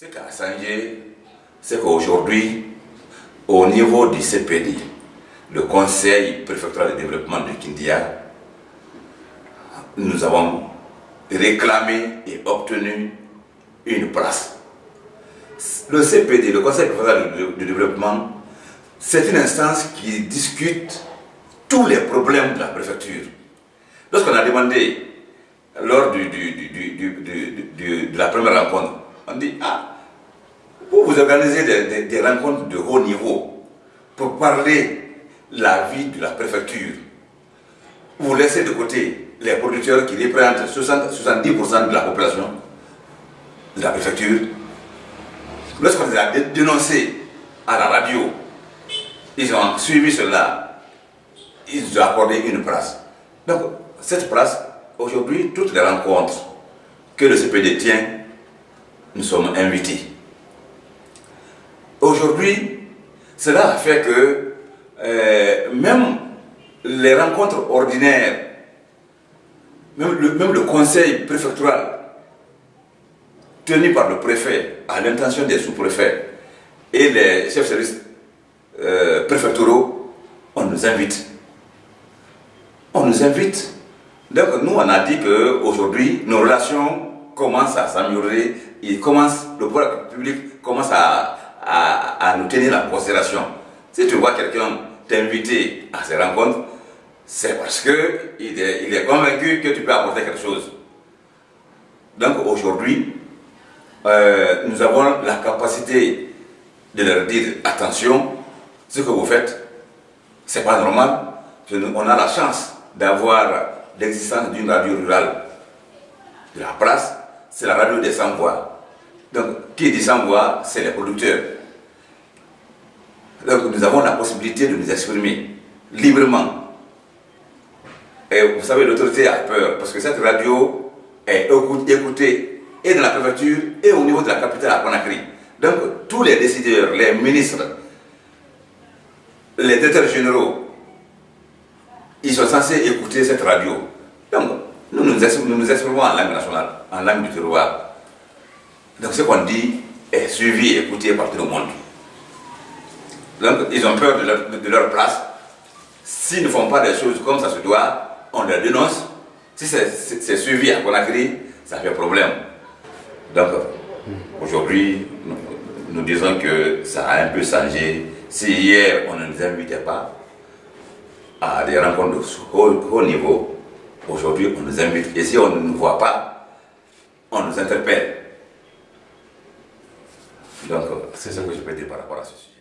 Ce qui a changé, c'est qu'aujourd'hui, au niveau du CPD, le Conseil préfectoral de développement de Kindia, nous avons réclamé et obtenu une place. Le CPD, le Conseil préfectoral de développement, c'est une instance qui discute tous les problèmes de la préfecture. Lorsqu'on a demandé, lors de la première rencontre, on dit, ah, pour vous organiser des, rencontres de haut niveau, pour parler la vie de la préfecture, vous laissez de côté les producteurs qui représentent 70% de la population de la préfecture. Lorsqu'on les a dénoncés à la radio, ils ont suivi cela, ils ont accordé une place. Donc, cette place, aujourd'hui, toutes les rencontres que le CPD tient, nous sommes invités. Aujourd'hui, cela fait que euh, même les rencontres ordinaires, même le, conseil préfectoral tenu par le préfet à l'intention des sous-préfets et les chefs de service euh, préfectoraux, on nous invite. On nous invite. Donc nous, on a dit qu'aujourd'hui, nos relations commencent à s'améliorer, le pouvoir public commence à, à, nous tenir en considération. Si tu vois quelqu'un t'inviter à ces rencontres, c'est parce qu'il est, il est convaincu que tu peux apporter quelque chose. Donc aujourd'hui, euh, nous avons la capacité de leur dire attention, ce que vous faites, c'est pas normal. On a la chance d'avoir l'existence d'une radio rurale de la place, c'est la radio des sans-voix. Donc, qui dit sans-voix, c'est les producteurs. Donc nous avons la possibilité de nous exprimer librement. Et vous savez, l'autorité a peur parce que cette radio est écoutée et dans la préfecture et au niveau de la capitale à Conakry. Donc tous les décideurs, les ministres, les directeurs généraux, ils sont censés écouter cette radio. Donc nous nous, exprimons en langue nationale, en langue du terroir. Donc ce qu'on dit est suivi et écouté par tout le monde. Donc, ils ont peur de leur, place. S'ils ne font pas des choses comme ça se doit, on les dénonce. Si c'est suivi à Conakry, ça fait problème. Donc, aujourd'hui, nous, disons que ça a un peu changé. Si hier, on ne nous invitait pas à des rencontres de haut, niveau, aujourd'hui, on nous invite. Et si on ne nous voit pas, on nous interpelle. Donc, c'est ce que je peux dire par rapport à ceci.